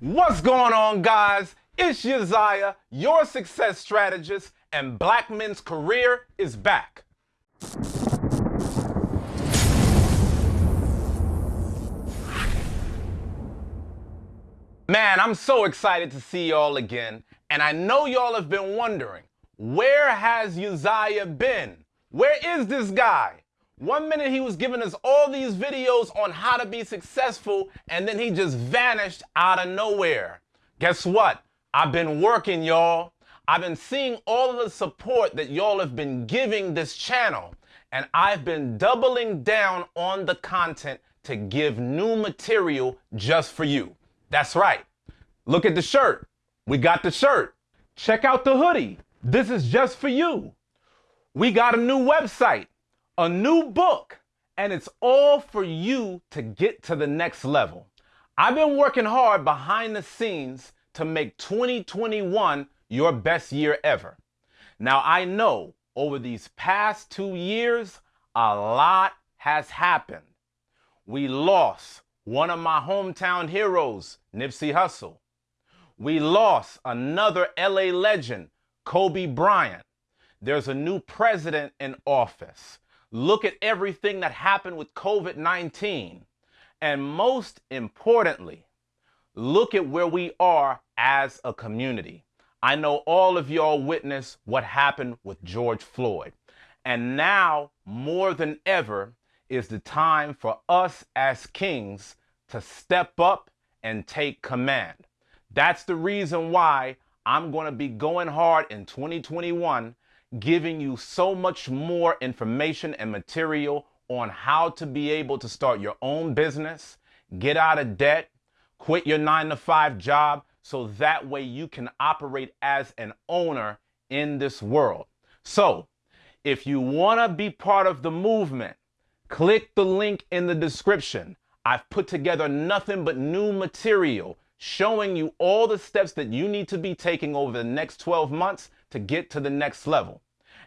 What's going on, guys? It's Uzziah, your success strategist, and Black Men's Career is back. Man, I'm so excited to see y'all again, and I know y'all have been wondering, where has Uzziah been? Where is this guy? One minute he was giving us all these videos on how to be successful, and then he just vanished out of nowhere. Guess what? I've been working, y'all. I've been seeing all of the support that y'all have been giving this channel, and I've been doubling down on the content to give new material just for you. That's right. Look at the shirt. We got the shirt. Check out the hoodie. This is just for you. We got a new website a new book, and it's all for you to get to the next level. I've been working hard behind the scenes to make 2021 your best year ever. Now, I know over these past two years, a lot has happened. We lost one of my hometown heroes, Nipsey Hussle. We lost another LA legend, Kobe Bryant. There's a new president in office. Look at everything that happened with COVID 19. And most importantly, look at where we are as a community. I know all of y'all witnessed what happened with George Floyd. And now, more than ever, is the time for us as kings to step up and take command. That's the reason why I'm going to be going hard in 2021 giving you so much more information and material on how to be able to start your own business, get out of debt, quit your nine to five job, so that way you can operate as an owner in this world. So, if you want to be part of the movement, click the link in the description. I've put together nothing but new material showing you all the steps that you need to be taking over the next 12 months to get to the next level.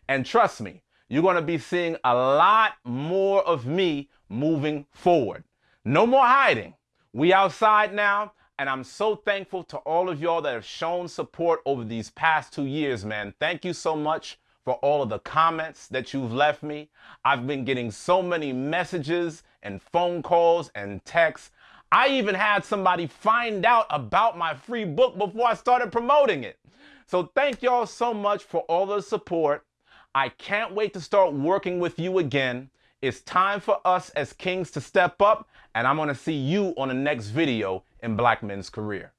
And trust me, you're going to be seeing a lot more of me moving forward. No more hiding. We outside now, and I'm so thankful to all of y'all that have shown support over these past two years, man. Thank you so much for all of the comments that you've left me. I've been getting so many messages and phone calls and texts. I even had somebody find out about my free book before I started promoting it. So thank y'all so much for all the support. I can't wait to start working with you again. It's time for us as kings to step up, and I'm to see you on the next video in Black Men's Career.